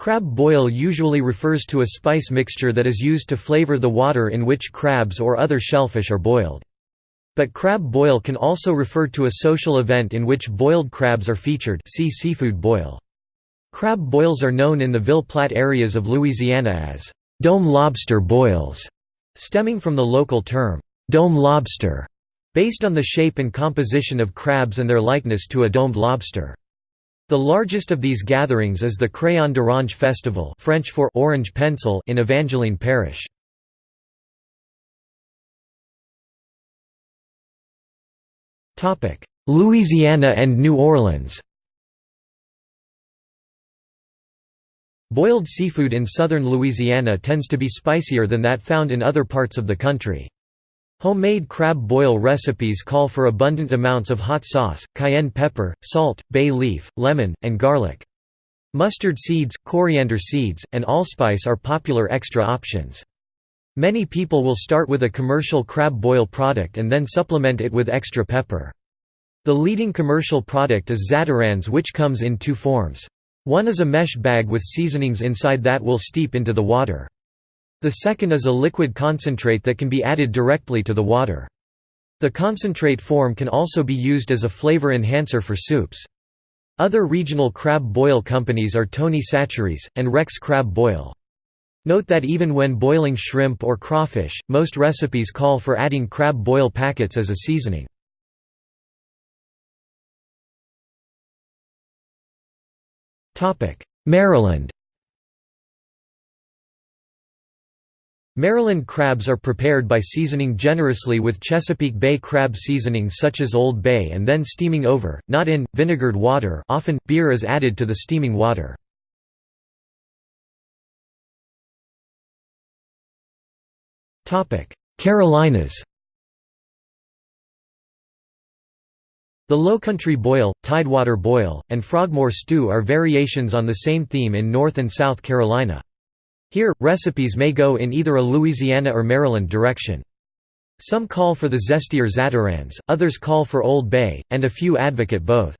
Crab boil usually refers to a spice mixture that is used to flavor the water in which crabs or other shellfish are boiled. But crab boil can also refer to a social event in which boiled crabs are featured see seafood boil. Crab boils are known in the Ville Platte areas of Louisiana as «dome lobster boils», stemming from the local term «dome lobster», based on the shape and composition of crabs and their likeness to a domed lobster. The largest of these gatherings is the Crayon d'Orange Festival French for orange pencil in Evangeline Parish. Louisiana and New Orleans Boiled seafood in southern Louisiana tends to be spicier than that found in other parts of the country. Homemade crab boil recipes call for abundant amounts of hot sauce, cayenne pepper, salt, bay leaf, lemon, and garlic. Mustard seeds, coriander seeds, and allspice are popular extra options. Many people will start with a commercial crab boil product and then supplement it with extra pepper. The leading commercial product is Zatarain's which comes in two forms. One is a mesh bag with seasonings inside that will steep into the water. The second is a liquid concentrate that can be added directly to the water. The concentrate form can also be used as a flavor enhancer for soups. Other regional crab boil companies are Tony Chachere's, and Rex Crab Boil. Note that even when boiling shrimp or crawfish, most recipes call for adding crab boil packets as a seasoning. Maryland Maryland crabs are prepared by seasoning generously with Chesapeake Bay crab seasonings such as Old Bay and then steaming over, not in, vinegared water often, beer is added to the steaming water. Carolinas The Lowcountry boil, Tidewater boil, and Frogmore stew are variations on the same theme in North and South Carolina. Here, recipes may go in either a Louisiana or Maryland direction. Some call for the zestier Zatarain's, others call for Old Bay, and a few advocate both.